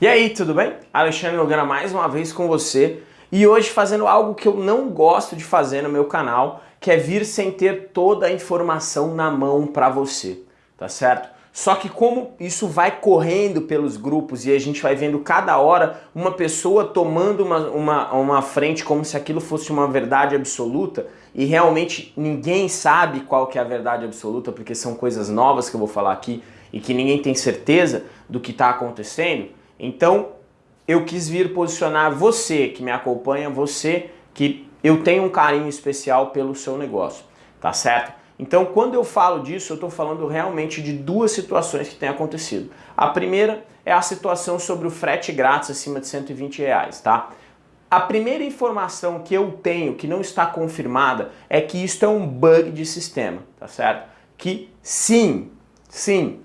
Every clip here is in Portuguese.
E aí, tudo bem? Alexandre Logana mais uma vez com você e hoje fazendo algo que eu não gosto de fazer no meu canal, que é vir sem ter toda a informação na mão para você, tá certo? Só que como isso vai correndo pelos grupos e a gente vai vendo cada hora uma pessoa tomando uma, uma, uma frente como se aquilo fosse uma verdade absoluta e realmente ninguém sabe qual que é a verdade absoluta porque são coisas novas que eu vou falar aqui e que ninguém tem certeza do que está acontecendo, então, eu quis vir posicionar você que me acompanha, você que eu tenho um carinho especial pelo seu negócio, tá certo? Então, quando eu falo disso, eu estou falando realmente de duas situações que têm acontecido. A primeira é a situação sobre o frete grátis acima de 120 reais, tá? A primeira informação que eu tenho, que não está confirmada, é que isso é um bug de sistema, tá certo? Que sim, sim,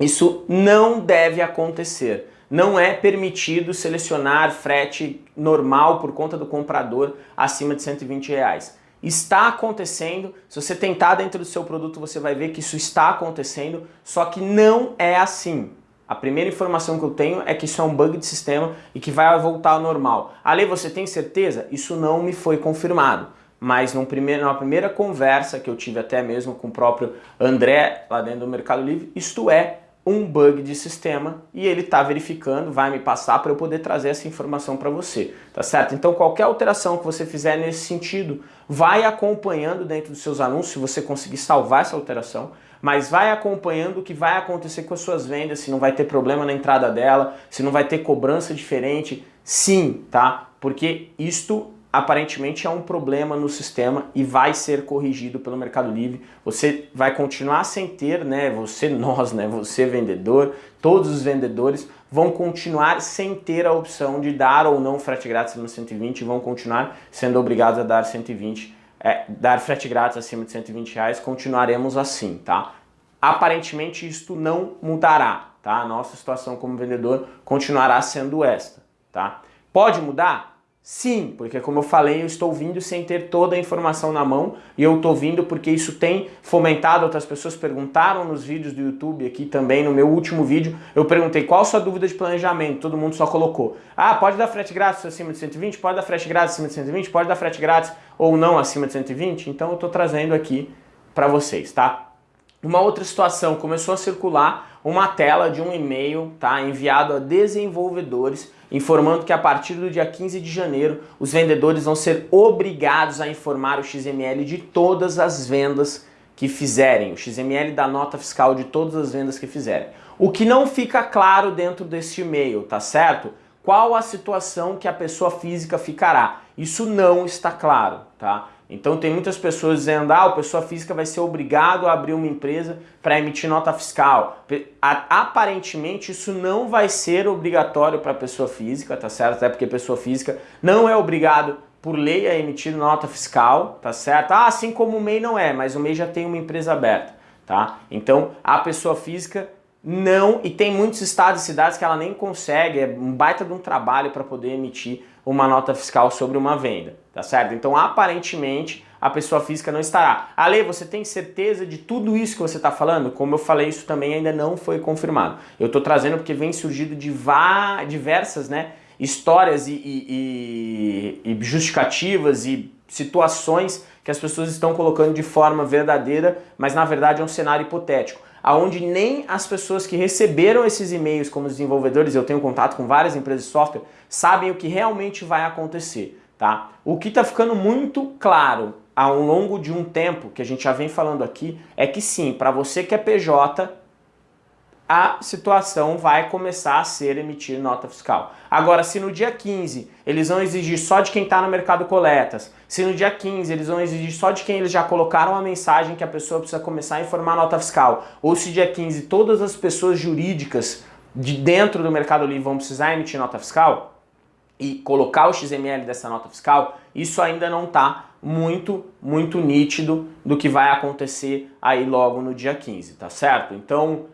isso não deve acontecer não é permitido selecionar frete normal por conta do comprador acima de 120 reais. Está acontecendo, se você tentar dentro do seu produto você vai ver que isso está acontecendo, só que não é assim. A primeira informação que eu tenho é que isso é um bug de sistema e que vai voltar ao normal. Ali você tem certeza? Isso não me foi confirmado. Mas num primeiro, numa primeira conversa que eu tive até mesmo com o próprio André lá dentro do Mercado Livre, isto é um bug de sistema e ele está verificando, vai me passar para eu poder trazer essa informação para você, tá certo? Então qualquer alteração que você fizer nesse sentido, vai acompanhando dentro dos seus anúncios, se você conseguir salvar essa alteração, mas vai acompanhando o que vai acontecer com as suas vendas, se não vai ter problema na entrada dela, se não vai ter cobrança diferente, sim, tá? Porque isto aparentemente é um problema no sistema e vai ser corrigido pelo Mercado Livre. Você vai continuar sem ter, né, você, nós, né, você vendedor, todos os vendedores vão continuar sem ter a opção de dar ou não frete grátis acima de 120 e vão continuar sendo obrigados a dar 120, é, dar frete grátis acima de 120 reais, continuaremos assim, tá? Aparentemente isto não mudará, tá? A nossa situação como vendedor continuará sendo esta, tá? Pode mudar? Sim, porque como eu falei, eu estou vindo sem ter toda a informação na mão e eu estou vindo porque isso tem fomentado, outras pessoas perguntaram nos vídeos do YouTube aqui também, no meu último vídeo, eu perguntei qual sua dúvida de planejamento, todo mundo só colocou, ah, pode dar frete grátis acima de 120, pode dar frete grátis acima de 120, pode dar frete grátis ou não acima de 120, então eu estou trazendo aqui para vocês, tá? Uma outra situação, começou a circular uma tela de um e-mail tá, enviado a desenvolvedores informando que a partir do dia 15 de janeiro os vendedores vão ser obrigados a informar o XML de todas as vendas que fizerem, o XML da nota fiscal de todas as vendas que fizerem. O que não fica claro dentro deste e-mail, tá certo? Qual a situação que a pessoa física ficará? Isso não está claro, tá? Então tem muitas pessoas dizendo, ah, a pessoa física vai ser obrigado a abrir uma empresa para emitir nota fiscal. Aparentemente isso não vai ser obrigatório para a pessoa física, tá certo? Até porque pessoa física não é obrigado por lei a emitir nota fiscal, tá certo? Ah, assim como o MEI não é, mas o MEI já tem uma empresa aberta, tá? Então a pessoa física não, e tem muitos estados e cidades que ela nem consegue, é um baita de um trabalho para poder emitir uma nota fiscal sobre uma venda, tá certo? Então, aparentemente, a pessoa física não estará. Ale, você tem certeza de tudo isso que você está falando? Como eu falei, isso também ainda não foi confirmado. Eu estou trazendo porque vem surgido de diversas né, histórias e, e, e, e justificativas e situações que as pessoas estão colocando de forma verdadeira, mas na verdade é um cenário hipotético aonde nem as pessoas que receberam esses e-mails como desenvolvedores, eu tenho contato com várias empresas de software, sabem o que realmente vai acontecer, tá? O que está ficando muito claro ao longo de um tempo, que a gente já vem falando aqui, é que sim, para você que é PJ, a situação vai começar a ser emitir nota fiscal. Agora, se no dia 15 eles vão exigir só de quem está no mercado coletas, se no dia 15 eles vão exigir só de quem eles já colocaram a mensagem que a pessoa precisa começar a informar nota fiscal, ou se dia 15 todas as pessoas jurídicas de dentro do Mercado Livre vão precisar emitir nota fiscal e colocar o XML dessa nota fiscal, isso ainda não está muito, muito nítido do que vai acontecer aí logo no dia 15, tá certo? Então,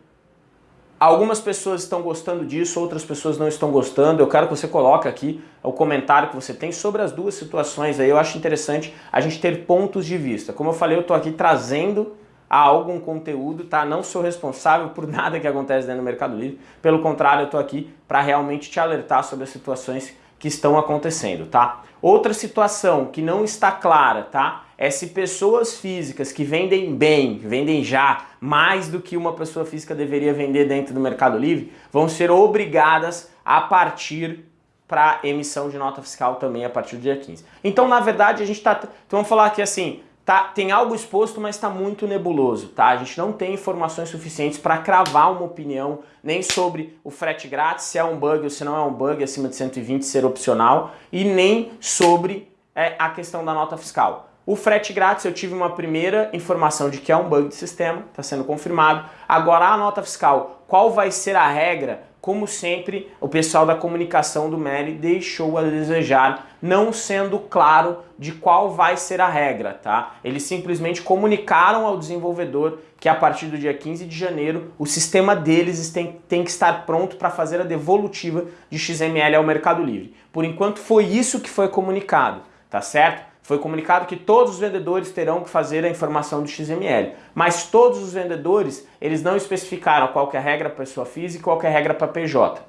Algumas pessoas estão gostando disso, outras pessoas não estão gostando. Eu quero que você coloque aqui o comentário que você tem sobre as duas situações aí. Eu acho interessante a gente ter pontos de vista. Como eu falei, eu estou aqui trazendo a algum conteúdo, tá? Não sou responsável por nada que acontece dentro do Mercado Livre, pelo contrário, eu estou aqui para realmente te alertar sobre as situações que estão acontecendo, tá? Outra situação que não está clara, tá? É se pessoas físicas que vendem bem, vendem já, mais do que uma pessoa física deveria vender dentro do Mercado Livre, vão ser obrigadas a partir para emissão de nota fiscal também a partir do dia 15. Então, na verdade, a gente está... Então, vamos falar aqui assim, tá, tem algo exposto, mas está muito nebuloso, tá? A gente não tem informações suficientes para cravar uma opinião nem sobre o frete grátis, se é um bug ou se não é um bug acima de 120 ser opcional, e nem sobre é, a questão da nota fiscal. O frete grátis eu tive uma primeira informação de que é um bug de sistema, está sendo confirmado. Agora a nota fiscal, qual vai ser a regra? como sempre, o pessoal da comunicação do MELI deixou a desejar, não sendo claro de qual vai ser a regra, tá? Eles simplesmente comunicaram ao desenvolvedor que a partir do dia 15 de janeiro o sistema deles tem, tem que estar pronto para fazer a devolutiva de XML ao Mercado Livre. Por enquanto foi isso que foi comunicado, tá certo? Foi comunicado que todos os vendedores terão que fazer a informação do XML, mas todos os vendedores, eles não especificaram qual é a regra para pessoa física e qual é a regra para PJ,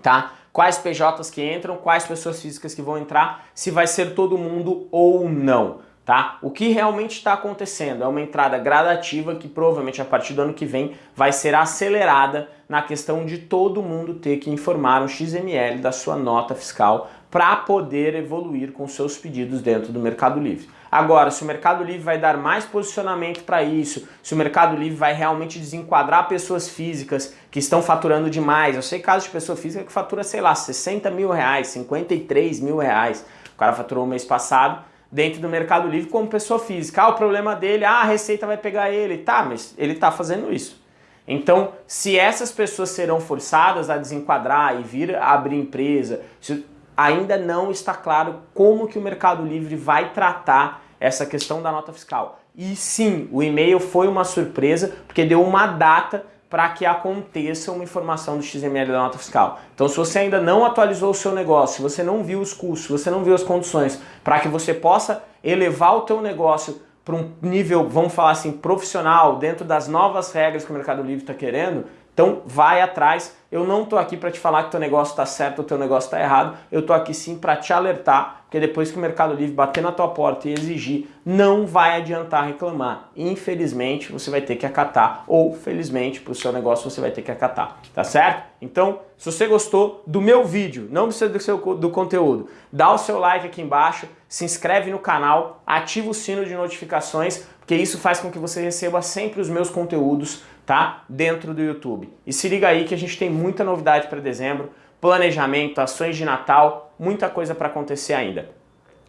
tá? Quais PJs que entram, quais pessoas físicas que vão entrar, se vai ser todo mundo ou não, tá? O que realmente está acontecendo é uma entrada gradativa que provavelmente a partir do ano que vem vai ser acelerada na questão de todo mundo ter que informar um XML da sua nota fiscal para poder evoluir com seus pedidos dentro do Mercado Livre. Agora, se o Mercado Livre vai dar mais posicionamento para isso, se o Mercado Livre vai realmente desenquadrar pessoas físicas que estão faturando demais, eu sei casos de pessoa física que fatura, sei lá, 60 mil reais, 53 mil reais, o cara faturou o mês passado, dentro do Mercado Livre como pessoa física. Ah, o problema dele, ah, a Receita vai pegar ele. Tá, mas ele está fazendo isso. Então, se essas pessoas serão forçadas a desenquadrar e vir abrir empresa, se ainda não está claro como que o Mercado Livre vai tratar essa questão da nota fiscal. E sim, o e-mail foi uma surpresa, porque deu uma data para que aconteça uma informação do XML da nota fiscal. Então se você ainda não atualizou o seu negócio, se você não viu os custos, se você não viu as condições para que você possa elevar o teu negócio para um nível, vamos falar assim, profissional, dentro das novas regras que o Mercado Livre está querendo, então vai atrás, eu não estou aqui para te falar que teu negócio está certo ou teu negócio está errado, eu estou aqui sim para te alertar, porque depois que o Mercado Livre bater na tua porta e exigir, não vai adiantar reclamar. Infelizmente você vai ter que acatar, ou felizmente para o seu negócio você vai ter que acatar, tá certo? Então, se você gostou do meu vídeo, não precisa do, seu, do conteúdo, dá o seu like aqui embaixo, se inscreve no canal, ativa o sino de notificações, porque isso faz com que você receba sempre os meus conteúdos tá? Dentro do YouTube. E se liga aí que a gente tem muita novidade para dezembro, planejamento, ações de Natal, muita coisa para acontecer ainda.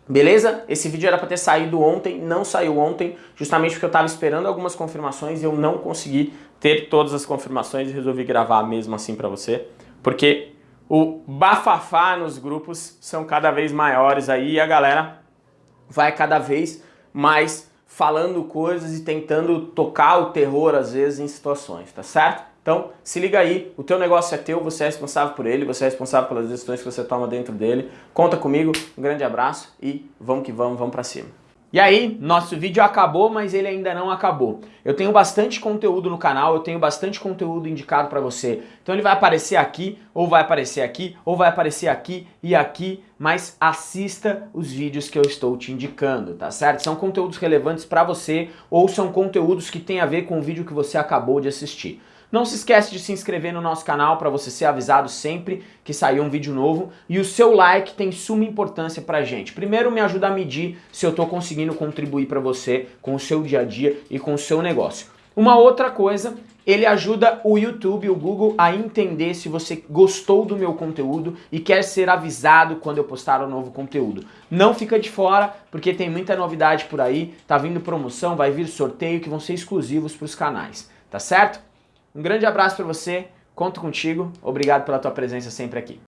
Beleza? Esse vídeo era para ter saído ontem, não saiu ontem, justamente porque eu estava esperando algumas confirmações e eu não consegui ter todas as confirmações e resolvi gravar mesmo assim para você, porque o bafafá nos grupos são cada vez maiores aí e a galera vai cada vez mais falando coisas e tentando tocar o terror às vezes em situações, tá certo? Então, se liga aí, o teu negócio é teu, você é responsável por ele, você é responsável pelas decisões que você toma dentro dele. Conta comigo, um grande abraço e vamos que vamos, vamos pra cima. E aí, nosso vídeo acabou, mas ele ainda não acabou. Eu tenho bastante conteúdo no canal, eu tenho bastante conteúdo indicado para você. Então ele vai aparecer aqui, ou vai aparecer aqui, ou vai aparecer aqui e aqui, mas assista os vídeos que eu estou te indicando, tá certo? São conteúdos relevantes para você, ou são conteúdos que têm a ver com o vídeo que você acabou de assistir. Não se esquece de se inscrever no nosso canal para você ser avisado sempre que sair um vídeo novo. E o seu like tem suma importância pra gente. Primeiro me ajuda a medir se eu estou conseguindo contribuir para você com o seu dia a dia e com o seu negócio. Uma outra coisa, ele ajuda o YouTube, o Google a entender se você gostou do meu conteúdo e quer ser avisado quando eu postar um novo conteúdo. Não fica de fora, porque tem muita novidade por aí, tá vindo promoção, vai vir sorteio que vão ser exclusivos para os canais, tá certo? Um grande abraço para você, conto contigo, obrigado pela tua presença sempre aqui.